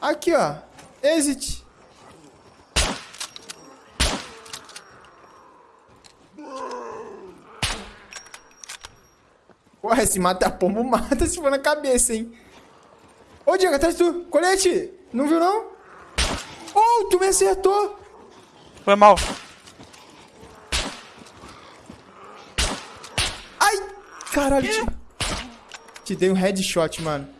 Aqui, ó. Exit. Porra, se mata pombo, mata se for na cabeça, hein? Ô, Diego, atrás de tu. Colete. Não viu, não? Oh, tu me acertou. Foi mal. Ai, caralho. Te, te dei um headshot, mano.